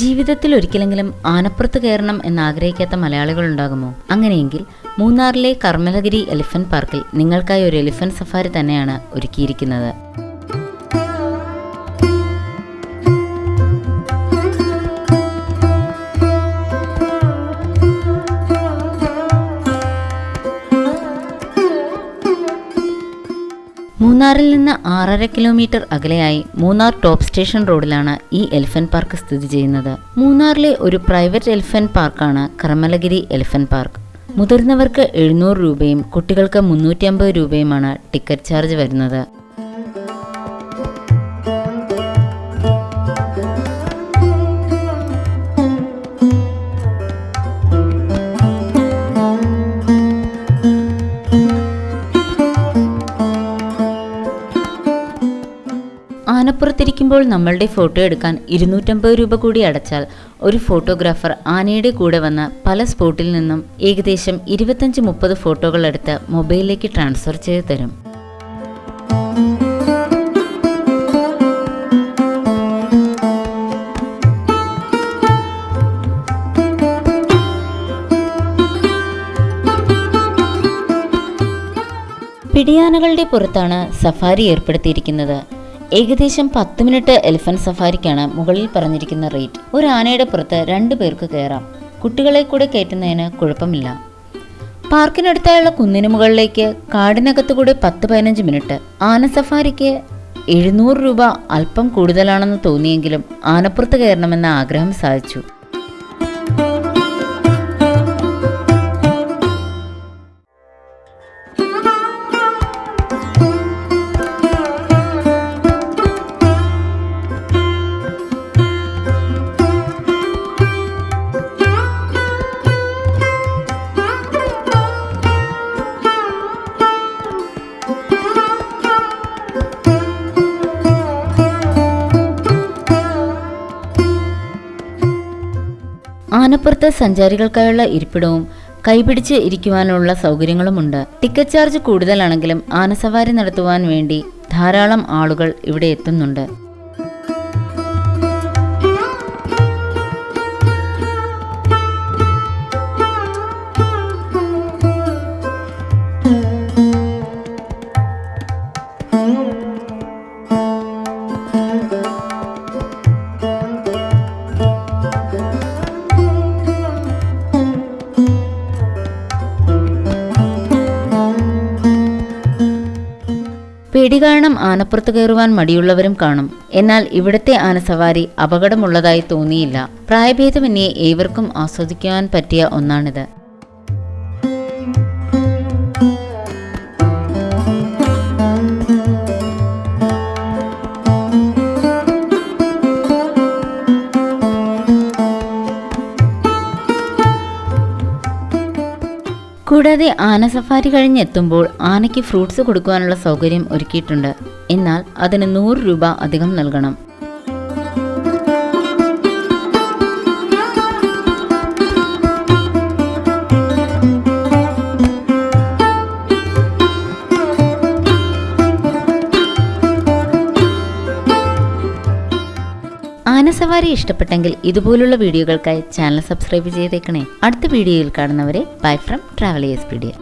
ജീവിതത്തിൽ ഒരിക്കലെങ്കിലും ആനപ്പുറത്ത് കയറണം എന്ന് ആഗ്രഹിക്കാത്ത മലയാളികൾ ഉണ്ടാകുമോ അങ്ങനെയെങ്കിൽ മൂന്നാറിലെ കർമ്മലഗിരി എലിഫന്റ് പാർക്കിൽ നിങ്ങൾക്കായി ഒരു എലിഫന്റ് സഫാരി തന്നെയാണ് ഒരുക്കിയിരിക്കുന്നത്. മൂന്നാറിൽ നിന്ന് ആറര കിലോമീറ്റർ അകലെയായി മൂന്നാർ ടോപ്പ് സ്റ്റേഷൻ റോഡിലാണ് ഈ എലിഫന്റ് പാർക്ക് സ്ഥിതി ചെയ്യുന്നത്. മൂന്നാറിലെ ഒരു പ്രൈവറ്റ് എലിഫന്റ് പാർക്കാണ് കർമ്മലഗിരി എലിഫന്റ് പാർക്ക്. മുതിർന്നവർക്ക് എഴുന്നൂറ് രൂപയും കുട്ടികൾക്ക് മുന്നൂറ്റി രൂപയുമാണ് ടിക്കറ്റ് ചാർജ് വരുന്നത്. ആനപ്പുറത്തിരിക്കുമ്പോൾ നമ്മളുടെ ഫോട്ടോ എടുക്കാൻ ഇരുന്നൂറ്റമ്പത് രൂപ കൂടി അടച്ചാൽ ഒരു ഫോട്ടോഗ്രാഫർ ആനയുടെ കൂടെ വന്ന് പല സ്പോട്ടിൽ നിന്നും ഏകദേശം ഇരുപത്തഞ്ച് മുപ്പത് ഫോട്ടോകൾ എടുത്ത് മൊബൈലിലേക്ക് ട്രാൻസ്ഫർ ചെയ്തു തരും. പിടിയാനകളുടെ പുറത്താണ് സഫാരി ഏർപ്പെടുത്തിയിരിക്കുന്നത്. ഏകദേശം പത്ത് മിനിറ്റ് എലിഫന്റ് സഫാരിക്കാണ് മുകളിൽ പറഞ്ഞിരിക്കുന്ന റേറ്റ്. ഒരു ആനയുടെ പുറത്ത് രണ്ടു പേർക്ക് കയറാം. കുട്ടികളെ കൂടെ കയറ്റുന്നതിന് കുഴപ്പമില്ല. പാർക്കിനടുത്തായുള്ള കുന്നിന് മുകളിലേക്ക് കാടിനകത്ത് കൂടെ പത്ത് പതിനഞ്ച് മിനിറ്റ്. ആന സഫാരിക്ക് എഴുന്നൂറ് രൂപ അല്പം കൂടുതലാണെന്ന് തോന്നിയെങ്കിലും ആനപ്പുറത്ത് കയറണമെന്ന ആഗ്രഹം സാധിച്ചു. ആനപ്പുറത്ത് സഞ്ചാരികൾക്കായുള്ള ഇരിപ്പിടവും കൈപിടിച്ച് ഇരിക്കുവാനുള്ള സൗകര്യങ്ങളുമുണ്ട്. ടിക്കറ്റ് ചാർജ് കൂടുതലാണെങ്കിലും ആനസവാരി നടത്തുവാൻ വേണ്ടി ധാരാളം ആളുകൾ ഇവിടെ എത്തുന്നുണ്ട്. പേടി കാരണം ആനപ്പുറത്ത് കയറുവാൻ മടിയുള്ളവരും കാണും. എന്നാൽ ഇവിടത്തെ ആനസവാരി അപകടമുള്ളതായി തോന്നിയില്ല. പ്രായഭേദമന്യേ ഏവർക്കും ആസ്വദിക്കുവാൻ പറ്റിയ ഒന്നാണിത്. കൂടാതെ ആന സഫാരി കഴിഞ്ഞെത്തുമ്പോൾ ആനയ്ക്ക് ഫ്രൂട്ട്സ് കൊടുക്കുവാനുള്ള സൗകര്യം ഒരുക്കിയിട്ടുണ്ട്. എന്നാൽ അതിന് നൂറ് രൂപ അധികം നൽകണം. ആനസവാരി ഇഷ്ടപ്പെട്ടെങ്കിൽ ഇതുപോലുള്ള വീഡിയോകൾക്കായി ചാനൽ സബ്സ്ക്രൈബ് ചെയ്തേക്കണേ. അടുത്ത വീഡിയോയിൽ കാണുന്നവരെ bye from travel S pedia